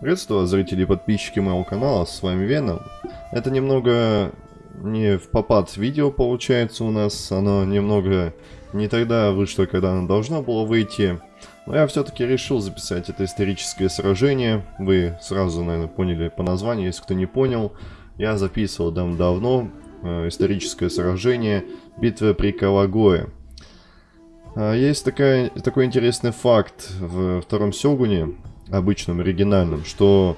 Приветствую, зрители и подписчики моего канала, с вами Веном. Это немного не в попад видео получается у нас, оно немного не тогда вышло, когда оно должно было выйти. Но я все-таки решил записать это историческое сражение. Вы сразу, наверное, поняли по названию, если кто не понял. Я записывал давно э, историческое сражение битва при Кавагое. А, есть такая, такой интересный факт в втором Сёгуне обычном, оригинальном, что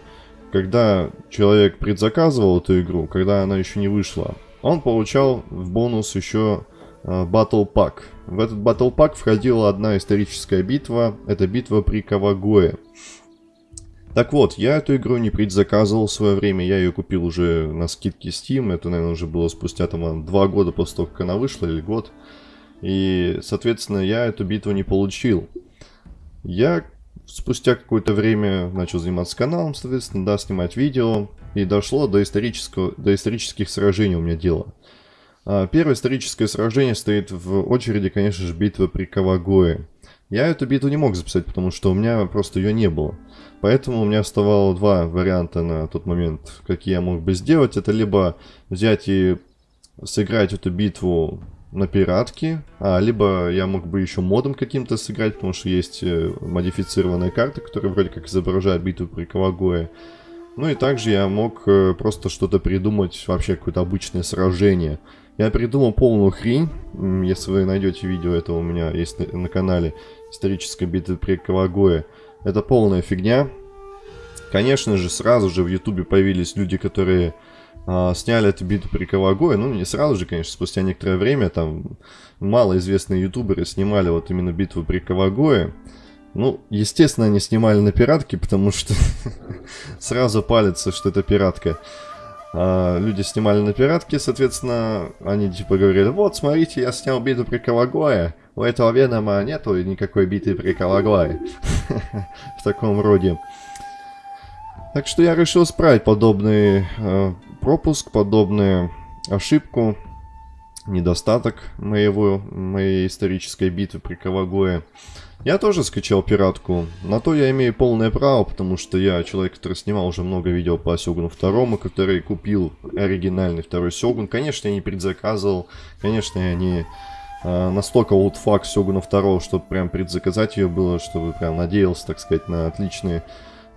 когда человек предзаказывал эту игру, когда она еще не вышла, он получал в бонус еще э, Battle Pack. В этот Battle Pack входила одна историческая битва, это битва при Кавагое. Так вот, я эту игру не предзаказывал в свое время, я ее купил уже на скидке Steam, это, наверное, уже было спустя там два года после того, как она вышла, или год. И, соответственно, я эту битву не получил. Я спустя какое-то время начал заниматься каналом, соответственно, да, снимать видео. И дошло до, исторического, до исторических сражений у меня дело. А, первое историческое сражение стоит в очереди, конечно же, битва при Кавагое. Я эту битву не мог записать, потому что у меня просто ее не было. Поэтому у меня оставало два варианта на тот момент, какие я мог бы сделать. Это либо взять и сыграть эту битву на пиратке, а, либо я мог бы еще модом каким-то сыграть, потому что есть э, модифицированная карта, которая вроде как изображает битву при Кавагое. Ну и также я мог э, просто что-то придумать, вообще какое-то обычное сражение. Я придумал полную хрень, если вы найдете видео, это у меня есть на, на канале, историческая битва при Кавагое. Это полная фигня. Конечно же, сразу же в ютубе появились люди, которые сняли эту битву при Кавагое, ну не сразу же, конечно, спустя некоторое время, там малоизвестные ютуберы снимали вот именно битву при Кавагое. Ну, естественно, они снимали на пиратке, потому что сразу палится, что это пиратка. А, люди снимали на пиратке, соответственно, они типа говорили, вот, смотрите, я снял битву при Кавагое, у этого Венома нету никакой битвы при Кавагое. В таком роде. Так что я решил исправить подобный э, пропуск, подобную ошибку, недостаток моего, моей исторической битвы при Кавагое. Я тоже скачал пиратку. На то я имею полное право, потому что я человек, который снимал уже много видео по Сёгуну второму, который купил оригинальный второй Сёгун. Конечно, я не предзаказывал, конечно, я не э, настолько олдфак Сёгуна второго, чтобы прям предзаказать ее было, чтобы прям надеялся, так сказать, на отличные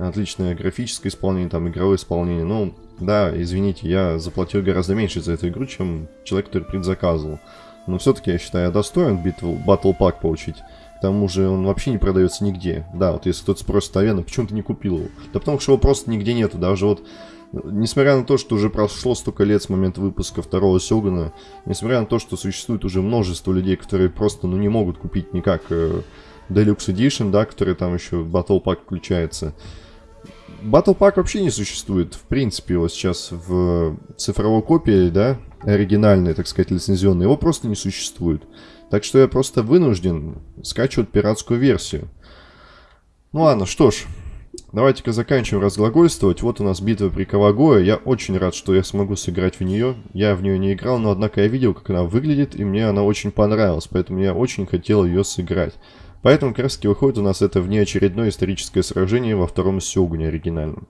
отличное графическое исполнение, там игровое исполнение. Ну, да, извините, я заплатил гораздо меньше за эту игру, чем человек, который предзаказывал. Но все-таки я считаю, я достоин битву Battle Pack получить. К тому же он вообще не продается нигде. Да, вот если кто-то спросит, Авена, почему ты не купил его? Да потому что его просто нигде нету. Даже вот, несмотря на то, что уже прошло столько лет с момента выпуска второго Сёгуна, несмотря на то, что существует уже множество людей, которые просто, ну, не могут купить никак э, Deluxe Edition, да, который там еще Battle Pack включается, Battle Pack вообще не существует, в принципе, вот сейчас в цифровой копии, да, оригинальной, так сказать, лицензионной, его просто не существует. Так что я просто вынужден скачивать пиратскую версию. Ну ладно, что ж, давайте-ка заканчиваем разглагольствовать. Вот у нас битва при Кавагое. Я очень рад, что я смогу сыграть в нее. Я в нее не играл, но однако я видел, как она выглядит, и мне она очень понравилась, поэтому я очень хотел ее сыграть. Поэтому как раз таки выходит у нас это внеочередное историческое сражение во втором Сёгуне оригинальном.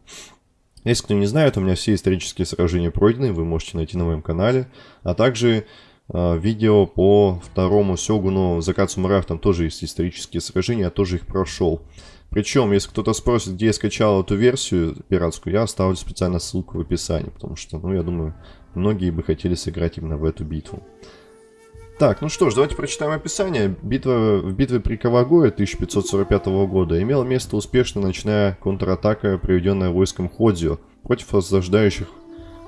Если кто не знает, у меня все исторические сражения пройдены, вы можете найти на моем канале. А также э, видео по второму Сёгуну Закат Самураев, там тоже есть исторические сражения, я тоже их прошел. Причем, если кто-то спросит, где я скачал эту версию пиратскую, я оставлю специально ссылку в описании, потому что, ну, я думаю, многие бы хотели сыграть именно в эту битву. Так, ну что ж, давайте прочитаем описание. Битва в битве при Кавагое 1545 года имела место успешная ночная контратака, проведенная войском Ходзио против осаждающих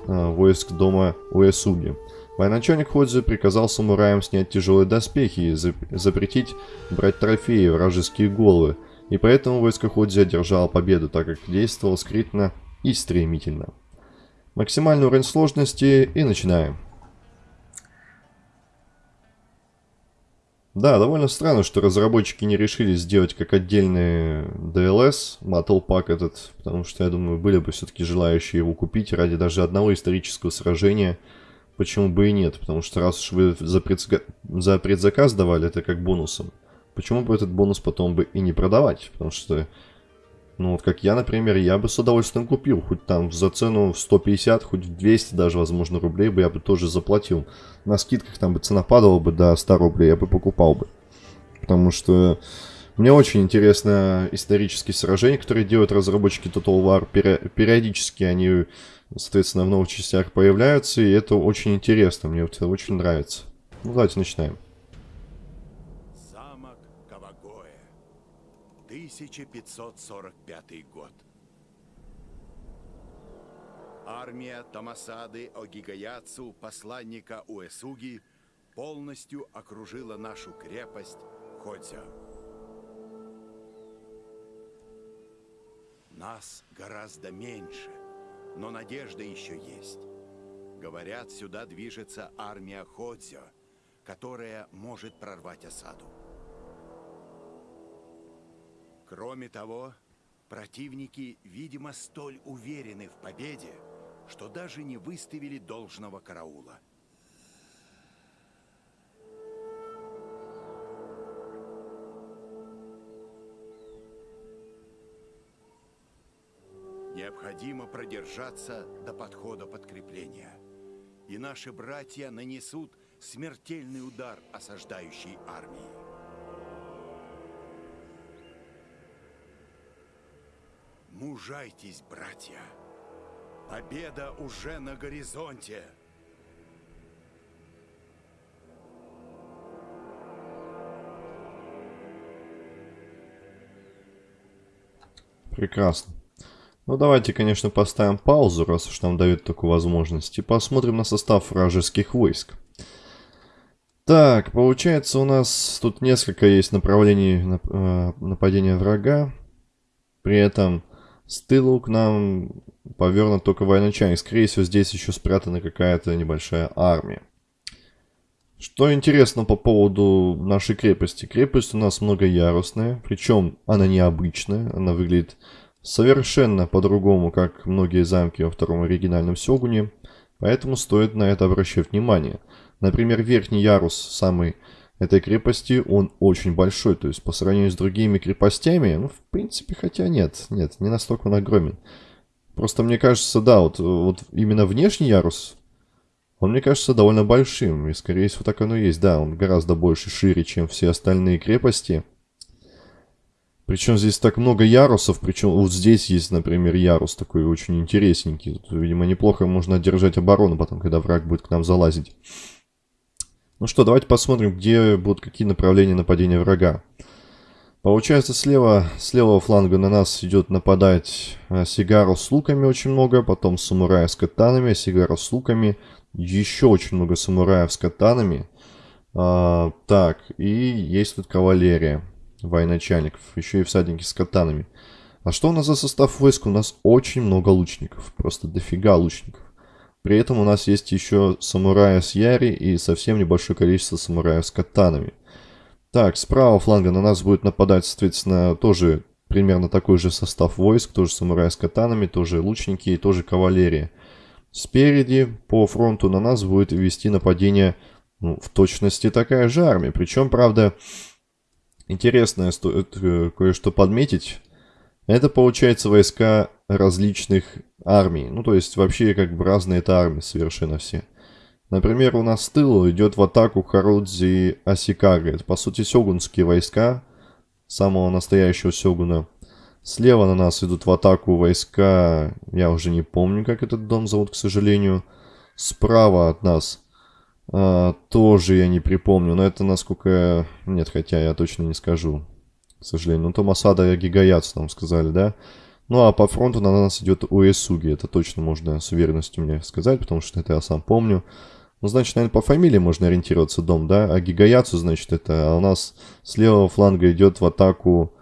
э, войск дома Уэсуги. Военачальник Ходзио приказал самураям снять тяжелые доспехи и запретить брать трофеи, вражеские головы, и поэтому войско Ходзи одержало победу, так как действовал скрытно и стремительно. Максимальный уровень сложности и начинаем. Да, довольно странно, что разработчики не решили сделать как отдельный DLS, Battle Pack этот, потому что, я думаю, были бы все-таки желающие его купить ради даже одного исторического сражения. Почему бы и нет? Потому что раз уж вы за, предзака... за предзаказ давали это как бонусом, почему бы этот бонус потом бы и не продавать? Потому что Ну, вот как я, например, я бы с удовольствием купил. Хоть там за цену в 150, хоть в 200 даже, возможно, рублей бы я бы тоже заплатил. На скидках там бы цена падала бы до 100 рублей, я бы покупал бы. Потому что мне очень интересно исторические сражения, которые делают разработчики Total War. Периодически они, соответственно, в новых частях появляются, и это очень интересно, мне это очень нравится. Ну, давайте начинаем. 1545 год. Армия Тамасады Огигаяцу, посланника Уэсуги, полностью окружила нашу крепость Ходзя. Нас гораздо меньше, но надежда еще есть. Говорят, сюда движется армия Ходзё, которая может прорвать осаду. Кроме того, противники, видимо, столь уверены в победе, что даже не выставили должного караула. Необходимо продержаться до подхода подкрепления. И наши братья нанесут смертельный удар осаждающей армии. Мужайтесь, братья. Победа уже на горизонте. Прекрасно. Ну, давайте, конечно, поставим паузу, раз уж нам дают такую возможность, и посмотрим на состав вражеских войск. Так, получается, у нас тут несколько есть направлений э, нападения врага. При этом с тылу к нам повернут только военачальник. Скорее всего, здесь еще спрятана какая-то небольшая армия. Что интересно по поводу нашей крепости. Крепость у нас многоярусная, причем она необычная. Она выглядит совершенно по-другому, как многие замки во втором оригинальном Сёгуне. Поэтому стоит на это обращать внимание. Например, верхний ярус, самый этой крепости, он очень большой. То есть по сравнению с другими крепостями, ну, в принципе, хотя нет, нет, не настолько он огромен. Просто мне кажется, да, вот, вот именно внешний ярус, он мне кажется довольно большим. И скорее всего так оно и есть. Да, он гораздо больше, шире, чем все остальные крепости. Причем здесь так много ярусов, причем вот здесь есть, например, ярус такой очень интересненький. Тут, видимо, неплохо можно держать оборону потом, когда враг будет к нам залазить. Ну что, давайте посмотрим, где будут какие направления нападения врага. Получается, слева, с левого фланга на нас идет нападать а, Сигару с луками очень много, потом самурая с катанами, Сигару с луками, еще очень много самураев с катанами. А, так, и есть тут кавалерия, военачальников, еще и всадники с катанами. А что у нас за состав войск? У нас очень много лучников, просто дофига лучников. При этом у нас есть еще самурая с Яри и совсем небольшое количество самураев с катанами. Так, с правого фланга на нас будет нападать, соответственно, тоже примерно такой же состав войск, тоже самураи с катанами, тоже лучники и тоже кавалерия. Спереди по фронту на нас будет вести нападение ну, в точности такая же армия. Причем, правда, интересное стоит э, кое-что подметить. Это, получается, войска различных армий. Ну, то есть, вообще, как бы разные это армии совершенно все. Например, у нас с тыла идет в атаку Харудзи Асикага. Это, по сути, сёгунские войска самого настоящего сёгуна. Слева на нас идут в атаку войска, я уже не помню, как этот дом зовут, к сожалению. Справа от нас а, тоже я не припомню, но это насколько... Нет, хотя я точно не скажу к сожалению. Ну, Томасада и Гигаяц нам сказали, да? Ну, а по фронту на нас идет Уэсуги. Это точно можно с уверенностью мне сказать, потому что это я сам помню. Ну, значит, наверное, по фамилии можно ориентироваться дом, да? А Гигаяцу, значит, это... А у нас с левого фланга идет в атаку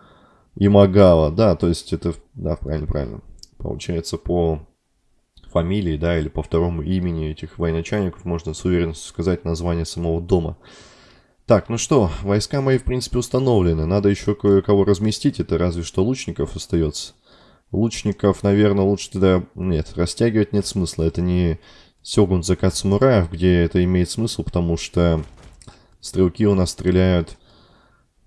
Имагава, да? То есть это... Да, правильно, правильно. Получается, по фамилии, да, или по второму имени этих военачальников можно с уверенностью сказать название самого дома. Так, ну что, войска мои, в принципе, установлены. Надо еще кое-кого разместить, это разве что лучников остается. Лучников, наверное, лучше тогда... Нет, растягивать нет смысла. Это не Сёгун Закат Самураев, где это имеет смысл, потому что стрелки у нас стреляют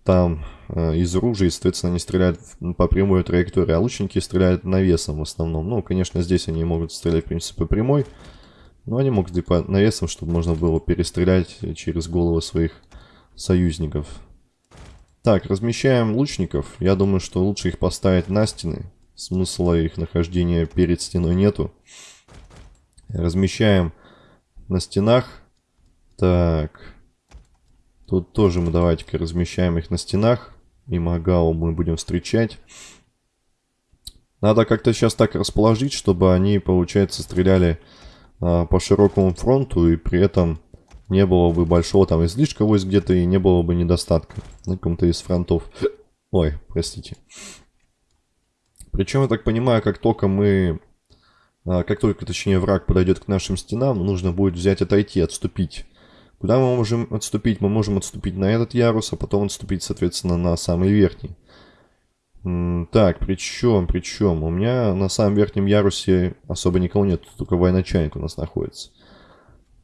там э, из ружей, соответственно, они стреляют по прямой траектории, а лучники стреляют навесом в основном. Ну, конечно, здесь они могут стрелять, в принципе, прямой, но они могут и по навесам, чтобы можно было перестрелять через головы своих союзников. Так, размещаем лучников. Я думаю, что лучше их поставить на стены. Смысла их нахождения перед стеной нету. Размещаем на стенах. Так. Тут тоже мы давайте-ка размещаем их на стенах. И Магау мы будем встречать. Надо как-то сейчас так расположить, чтобы они, получается, стреляли а, по широкому фронту. И при этом не было бы большого там излишка войск где-то. И не было бы недостатка на каком-то из фронтов. Ой, простите. Причем, я так понимаю, как только мы... А, как только, точнее, враг подойдет к нашим стенам, нужно будет взять, отойти, отступить. Куда мы можем отступить? Мы можем отступить на этот ярус, а потом отступить, соответственно, на самый верхний. Так, причем, причем, у меня на самом верхнем ярусе особо никого нет, только военачальник у нас находится.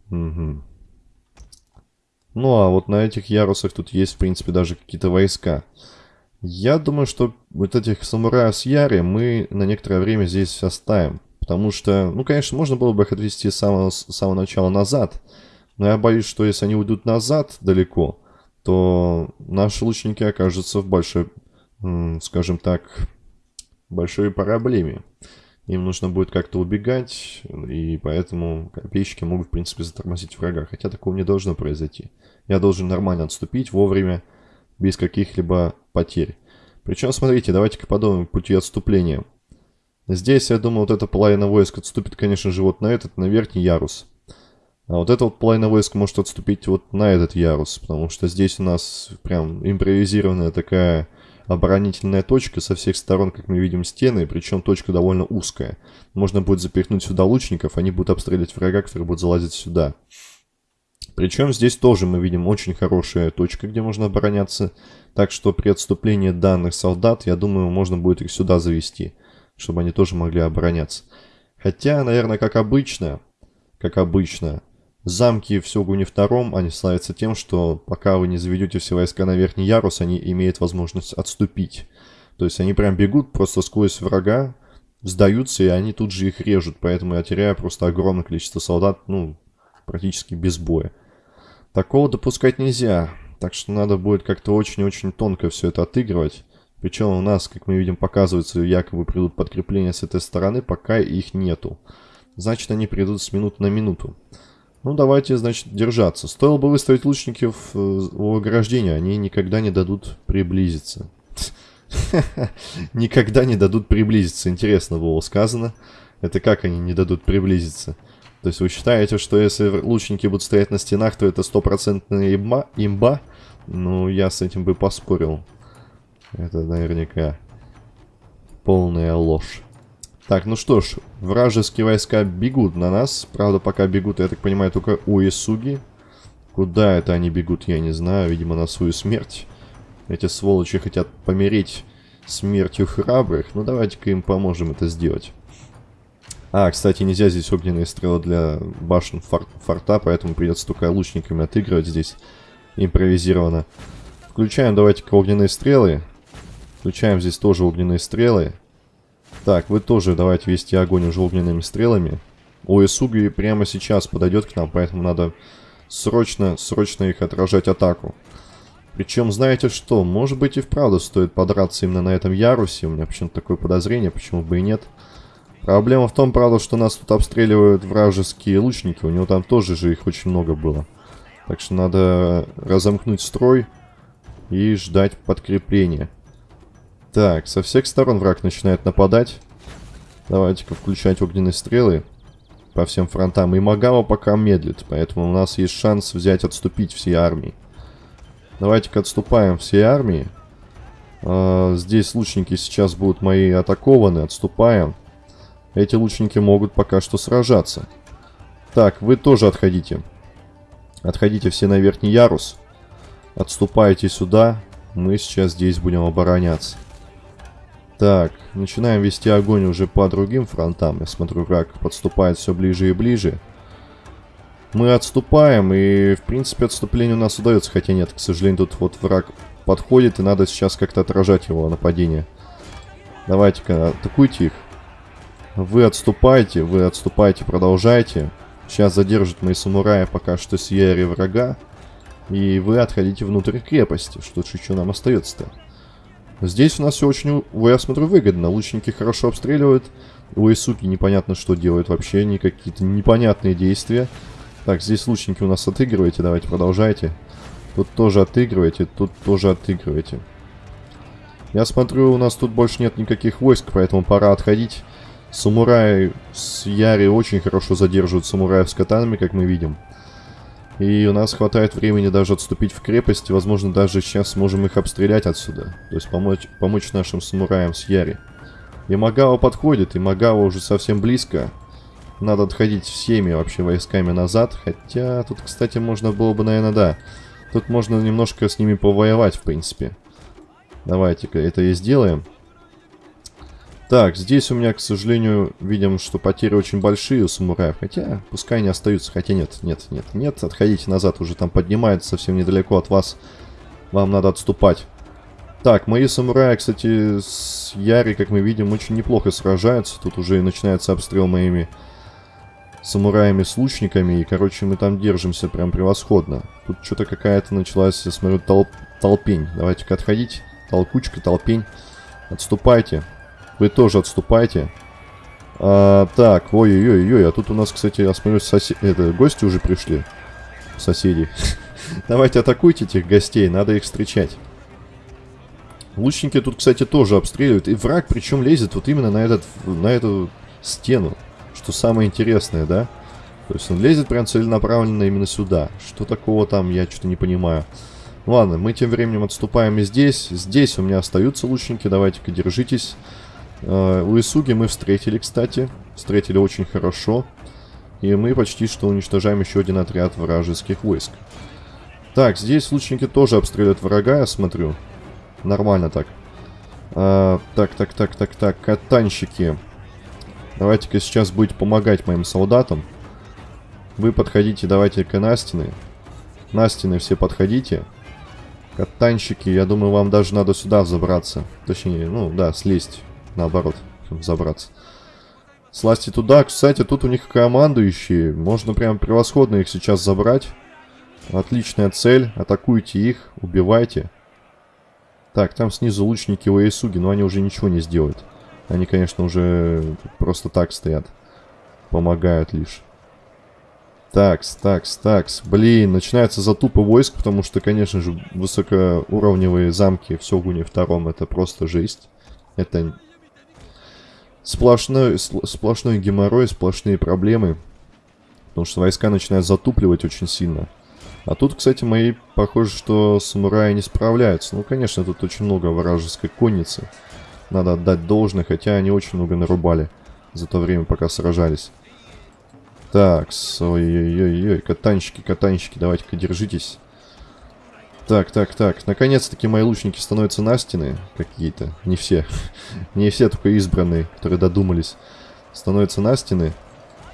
Угу. Ну, а вот на этих ярусах тут есть, в принципе, даже какие-то войска. Я думаю, что вот этих самураев с Яри мы на некоторое время здесь оставим. Потому что, ну, конечно, можно было бы их отвести с самого, с самого начала назад. Но я боюсь, что если они уйдут назад далеко, то наши лучники окажутся в большой, скажем так, большой проблеме. Им нужно будет как-то убегать, и поэтому копейщики могут, в принципе, затормозить врага. Хотя такого не должно произойти. Я должен нормально отступить вовремя, без каких-либо потерь. Причем, смотрите, давайте-ка подумаем пути отступления. Здесь, я думаю, вот эта половина войск отступит, конечно же, вот на этот, на верхний ярус. А вот эта вот половина войск может отступить вот на этот ярус, потому что здесь у нас прям импровизированная такая оборонительная точка со всех сторон, как мы видим, стены, причем точка довольно узкая. Можно будет запихнуть сюда лучников, они будут обстреливать врага, который будет залазить сюда. Причем здесь тоже мы видим очень хорошая точка, где можно обороняться. Так что при отступлении данных солдат, я думаю, можно будет их сюда завести, чтобы они тоже могли обороняться. Хотя, наверное, как обычно, как обычно, Замки в Сёгуне втором, они славятся тем, что пока вы не заведете все войска на верхний ярус, они имеют возможность отступить. То есть они прям бегут просто сквозь врага, сдаются, и они тут же их режут. Поэтому я теряю просто огромное количество солдат, ну, практически без боя. Такого допускать нельзя. Так что надо будет как-то очень-очень тонко все это отыгрывать. Причем у нас, как мы видим, показывается, якобы придут подкрепления с этой стороны, пока их нету. Значит, они придут с минуты на минуту. Ну, давайте, значит, держаться. Стоило бы выставить лучников э, у ограждения, они никогда не дадут приблизиться. Никогда не дадут приблизиться. Интересно было сказано. Это как они не дадут приблизиться? То есть вы считаете, что если лучники будут стоять на стенах, то это стопроцентная имба? имба? Ну, я с этим бы поспорил. Это наверняка полная ложь. Так, ну что ж, вражеские войска бегут на нас. Правда, пока бегут, я так понимаю, только Уэсуги. Куда это они бегут, я не знаю. Видимо, на свою смерть. Эти сволочи хотят помереть смертью храбрых. Ну, давайте-ка им поможем это сделать. А, кстати, нельзя здесь огненные стрелы для башен фор форта, поэтому придется только лучниками отыгрывать здесь импровизированно. Включаем давайте-ка огненные стрелы. Включаем здесь тоже огненные стрелы. Так, вы тоже давайте вести огонь уже огненными стрелами. Уэсуги прямо сейчас подойдет к нам, поэтому надо срочно, срочно их отражать атаку. Причем, знаете что, может быть и вправду стоит подраться именно на этом ярусе. У меня почему-то такое подозрение, почему бы и нет. Проблема в том, правда, что нас тут обстреливают вражеские лучники. У него там тоже же их очень много было. Так что надо разомкнуть строй и ждать подкрепления. Так, со всех сторон враг начинает нападать. Давайте-ка включать огненные стрелы по всем фронтам. И Магава пока медлит, поэтому у нас есть шанс взять, отступить всей армии. Давайте-ка отступаем всей армии. А, здесь лучники сейчас будут мои атакованы, отступаем. Эти лучники могут пока что сражаться. Так, вы тоже отходите. Отходите все на верхний ярус. Отступайте сюда. Мы сейчас здесь будем обороняться. Так, начинаем вести огонь уже по другим фронтам. Я смотрю, враг подступает все ближе и ближе. Мы отступаем, и, в принципе, отступление у нас удается. Хотя нет, к сожалению, тут вот враг подходит, и надо сейчас как-то отражать его нападение. Давайте-ка, атакуйте их. Вы отступайте, вы отступайте, продолжайте. Сейчас задержат мои самураи пока что с врага. И вы отходите внутрь крепости. Что еще нам остается-то? Здесь у нас все очень, я смотрю, выгодно. Лучники хорошо обстреливают. У Исуки непонятно, что делают вообще. Они какие-то непонятные действия. Так, здесь лучники у нас отыгрываете. Давайте, продолжайте. Тут тоже отыгрываете, тут тоже отыгрываете. Я смотрю, у нас тут больше нет никаких войск, поэтому пора отходить. Самураи с Яри очень хорошо задерживают самураев с катанами, как мы видим. И у нас хватает времени даже отступить в крепость. Возможно, даже сейчас сможем их обстрелять отсюда. То есть помочь, помочь нашим самураям с Яри. И Магава подходит, и Магава уже совсем близко. Надо отходить всеми вообще войсками назад. Хотя тут, кстати, можно было бы, наверное, да. Тут можно немножко с ними повоевать, в принципе. Давайте-ка это и сделаем. Так, здесь у меня, к сожалению, видим, что потери очень большие у самураев. Хотя, пускай они остаются. Хотя нет, нет, нет, нет. Отходите назад, уже там поднимается совсем недалеко от вас. Вам надо отступать. Так, мои самураи, кстати, с Яри, как мы видим, очень неплохо сражаются. Тут уже начинается обстрел моими самураями с лучниками. И, короче, мы там держимся прям превосходно. Тут что-то какая-то началась, я смотрю, толп толпень. Давайте-ка отходить. Толкучка, толпень. Отступайте. Вы тоже отступайте. А, так, ой-ой-ой, а тут у нас, кстати, я смотрю, сосед... это, гости уже пришли. Соседи. Давайте атакуйте этих гостей, надо их встречать. Лучники тут, кстати, тоже обстреливают. И враг причем лезет вот именно на, этот, на эту стену. Что самое интересное, да? То есть он лезет прям целенаправленно именно сюда. Что такого там, я что-то не понимаю. Ладно, мы тем временем отступаем и здесь. Здесь у меня остаются лучники, давайте-ка держитесь. Uh, у Исуги мы встретили, кстати. Встретили очень хорошо. И мы почти что уничтожаем еще один отряд вражеских войск. Так, здесь лучники тоже обстреливают врага, я смотрю. Нормально так. Uh, так, так, так, так, так. Катанщики. Давайте-ка сейчас будете помогать моим солдатам. Вы подходите, давайте-ка на стены. На стены все подходите. Катанщики, я думаю, вам даже надо сюда забраться. Точнее, ну да, слезть наоборот, забраться. Сласти туда. Кстати, тут у них командующие. Можно прям превосходно их сейчас забрать. Отличная цель. Атакуйте их, убивайте. Так, там снизу лучники Уэйсуги, но они уже ничего не сделают. Они, конечно, уже просто так стоят. Помогают лишь. Такс, такс, такс. Блин, начинается затупы войск, потому что, конечно же, высокоуровневые замки в Сёгуне втором это просто жесть. Это Сплошной, сплошной геморрой, сплошные проблемы. Потому что войска начинают затупливать очень сильно. А тут, кстати, мои, похоже, что самураи не справляются. Ну, конечно, тут очень много вражеской конницы. Надо отдать должное, хотя они очень много нарубали за то время, пока сражались. Так, ой-ой-ой-ой, катанщики, катанщики, давайте-ка держитесь. Так, так, так. Наконец-таки мои лучники становятся на стены какие-то. Не все. Не все, только избранные, которые додумались. Становятся на стены.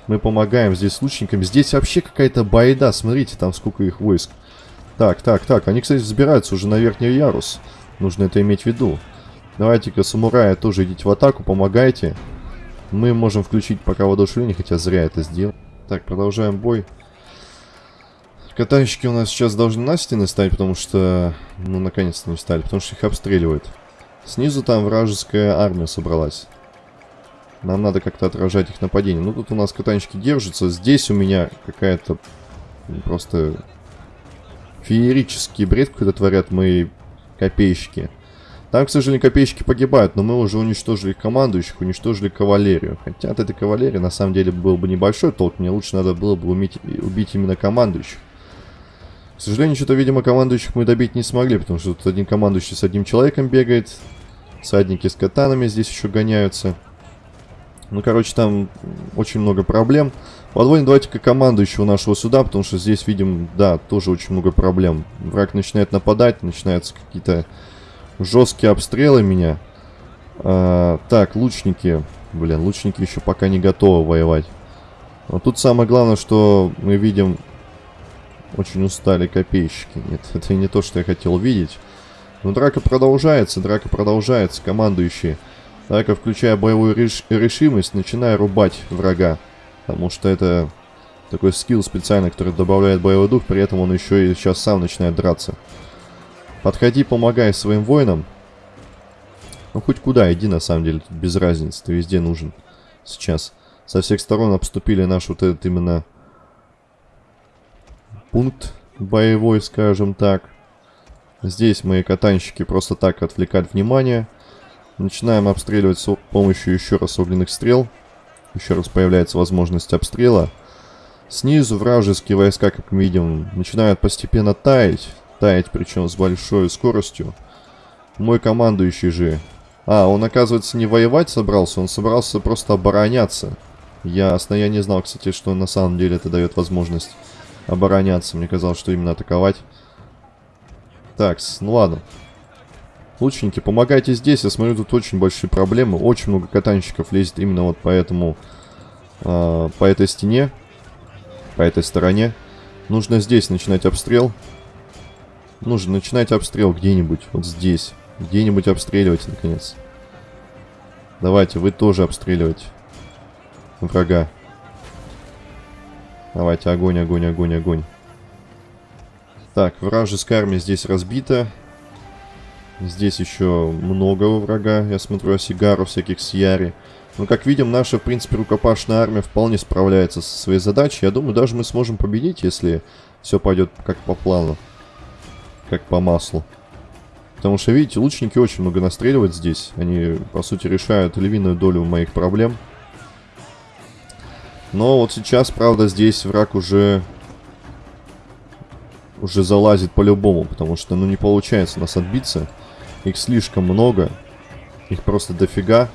Мы помогаем здесь лучникам. Здесь вообще какая-то байда. Смотрите, там сколько их войск. Так, так, так. Они, кстати, взбираются уже на верхний ярус. Нужно это иметь в виду. Давайте-ка, самурая, тоже идите в атаку, помогайте. Мы можем включить пока воодушевление, хотя зря это сделал. Так, продолжаем бой. Катанщики у нас сейчас должны на стены стать, потому что... Ну, наконец-то не стали, потому что их обстреливают. Снизу там вражеская армия собралась. Нам надо как-то отражать их нападение. Ну, тут у нас катанщики держатся. Здесь у меня какая-то просто феерический бред какой-то творят мои копейщики. Там, к сожалению, копейщики погибают, но мы уже уничтожили командующих, уничтожили кавалерию. Хотя от этой кавалерии на самом деле был бы небольшой толк, мне лучше надо было бы уметь, убить именно командующих. К сожалению, что-то, видимо, командующих мы добить не смогли, потому что тут один командующий с одним человеком бегает. Садники с катанами здесь еще гоняются. Ну, короче, там очень много проблем. Подводим давайте-ка командующего нашего сюда, потому что здесь, видим, да, тоже очень много проблем. Враг начинает нападать, начинаются какие-то жесткие обстрелы меня. А, так, лучники. Блин, лучники еще пока не готовы воевать. Но тут самое главное, что мы видим очень устали копейщики. Нет, это не то, что я хотел видеть. Но драка продолжается, драка продолжается, командующие. Драка, включая боевую реш решимость, начиная рубать врага. Потому что это такой скилл специальный, который добавляет боевой дух, при этом он еще и сейчас сам начинает драться. Подходи, помогай своим воинам. Ну, хоть куда, иди, на самом деле, тут без разницы, ты везде нужен сейчас. Со всех сторон обступили наш вот этот именно пункт боевой, скажем так. Здесь мои катанщики просто так отвлекают внимание. Начинаем обстреливать с помощью еще раз огненных стрел. Еще раз появляется возможность обстрела. Снизу вражеские войска, как мы видим, начинают постепенно таять. Таять, причем с большой скоростью. Мой командующий же... А, он, оказывается, не воевать собрался, он собрался просто обороняться. Ясно, я не знал, кстати, что на самом деле это дает возможность обороняться. Мне казалось, что именно атаковать. Так, ну ладно. Лучники, помогайте здесь. Я смотрю, тут очень большие проблемы. Очень много катанщиков лезет именно вот по этому... Э, по этой стене. По этой стороне. Нужно здесь начинать обстрел. Нужно начинать обстрел где-нибудь. Вот здесь. Где-нибудь обстреливать, наконец. Давайте, вы тоже обстреливать врага. Давайте, огонь, огонь, огонь, огонь. Так, вражеская армия здесь разбита. Здесь еще много врага. Я смотрю, осигару всяких сияри. Но, как видим, наша, в принципе, рукопашная армия вполне справляется со своей задачей. Я думаю, даже мы сможем победить, если все пойдет как по плану. Как по маслу. Потому что, видите, лучники очень много настреливают здесь. Они, по сути, решают львиную долю моих проблем. Но вот сейчас, правда, здесь враг уже... Уже залазит по-любому, потому что, ну, не получается нас отбиться. Их слишком много. Их просто дофига.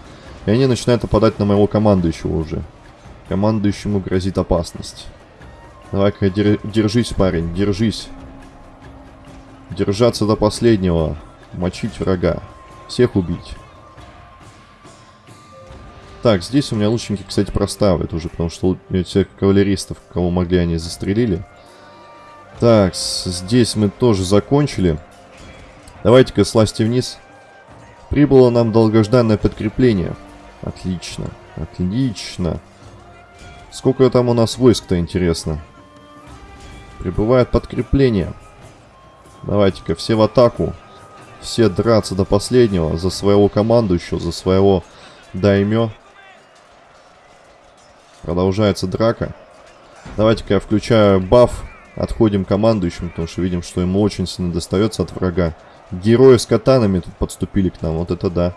И они начинают нападать на моего командующего уже. Командующему грозит опасность. Давай-ка держись, парень, держись. Держаться до последнего. Мочить врага. Всех убить. Так, здесь у меня лучники, кстати, проставят уже, потому что всех кавалеристов, кого могли, они застрелили. Так, здесь мы тоже закончили. Давайте-ка слазьте вниз. Прибыло нам долгожданное подкрепление. Отлично, отлично. Сколько там у нас войск-то, интересно? Прибывает подкрепление. Давайте-ка все в атаку. Все драться до последнего за своего командующего, за своего даймё. Продолжается драка. Давайте-ка я включаю баф. Отходим командующим, потому что видим, что ему очень сильно достается от врага. Герои с катанами тут подступили к нам, вот это да.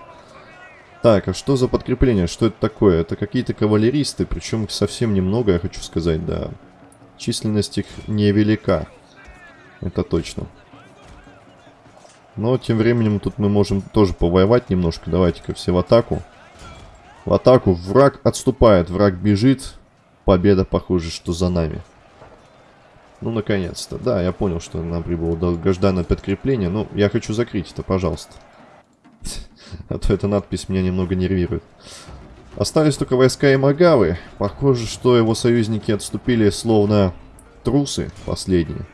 Так, а что за подкрепление? Что это такое? Это какие-то кавалеристы, причем их совсем немного, я хочу сказать, да. Численность их невелика. Это точно. Но тем временем тут мы можем тоже повоевать немножко. Давайте-ка все в атаку. В атаку. Враг отступает. Враг бежит. Победа, похоже, что за нами. Ну, наконец-то. Да, я понял, что нам прибыло долгожданное подкрепление. Но я хочу закрыть это, пожалуйста. А то эта надпись меня немного нервирует. Остались только войска Имагавы. Похоже, что его союзники отступили словно трусы последние.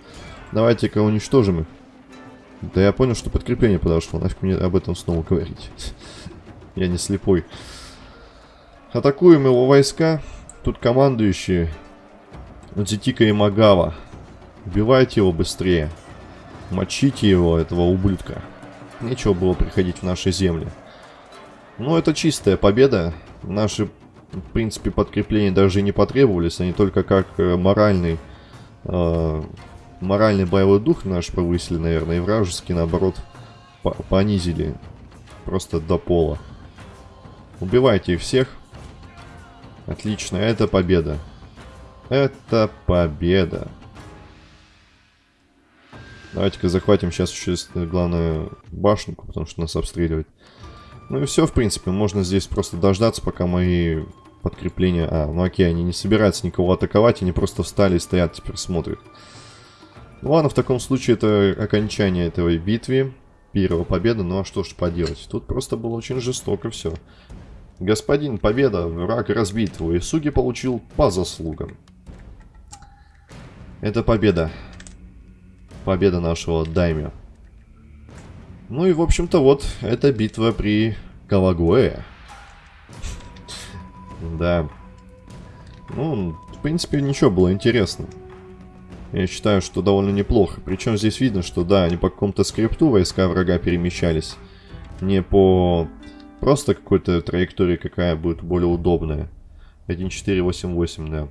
Давайте-ка уничтожим их. Да я понял, что подкрепление подошло. Нафиг мне об этом снова говорить. Я не слепой. Атакуем его войска. Тут командующие. Дзитика и Магава. Убивайте его быстрее. Мочите его, этого ублюдка. Нечего было приходить в наши земли. Ну, это чистая победа. Наши, в принципе, подкрепления даже не потребовались. Они только как э, моральный... Э, моральный боевой дух наш повысили, наверное. И вражеский, наоборот, понизили. Просто до пола. Убивайте всех. Отлично, это победа. Это победа. Давайте-ка захватим сейчас еще главную башенку, потому что нас обстреливают. Ну и все, в принципе. Можно здесь просто дождаться, пока мои подкрепления... А, ну окей, они не собираются никого атаковать, они просто встали и стоят, теперь смотрят. Ну ладно, в таком случае это окончание этой битвы. Первая победа, ну а что ж поделать. Тут просто было очень жестоко все. Господин, победа, враг разбит, Уэсуги получил по заслугам. Это победа. Победа нашего Даймя. Ну и, в общем-то, вот, это битва при Кавагуэ. Да. Ну, в принципе, ничего было интересно. Я считаю, что довольно неплохо. Причем здесь видно, что да, они по какому-то скрипту войска врага перемещались. Не по просто какой-то траектории, какая будет более удобная. 1488, да.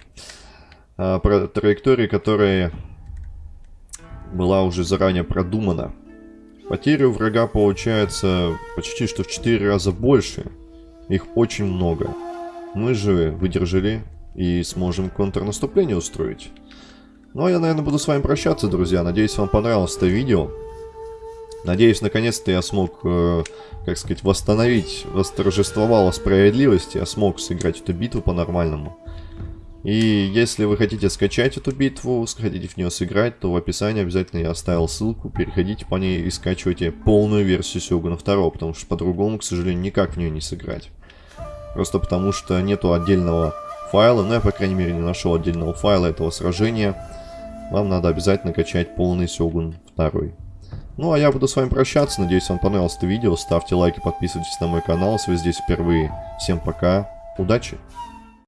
А, про траектории, которая была уже заранее продумана. Потери у врага получается почти что в 4 раза больше. Их очень много. Мы же выдержали и сможем контрнаступление устроить. Ну а я, наверное, буду с вами прощаться, друзья. Надеюсь, вам понравилось это видео. Надеюсь, наконец-то я смог, э, как сказать, восстановить, восторжествовала справедливость. Я смог сыграть эту битву по-нормальному. И если вы хотите скачать эту битву, хотите в нее сыграть, то в описании обязательно я оставил ссылку. Переходите по ней и скачивайте полную версию Сёгуна 2, потому что по-другому, к сожалению, никак в нее не сыграть. Просто потому что нету отдельного файла, ну я, по крайней мере, не нашел отдельного файла этого сражения. Вам надо обязательно качать полный Сёгун 2. Ну а я буду с вами прощаться, надеюсь вам понравилось это видео. Ставьте лайки, подписывайтесь на мой канал, если вы здесь впервые. Всем пока, удачи!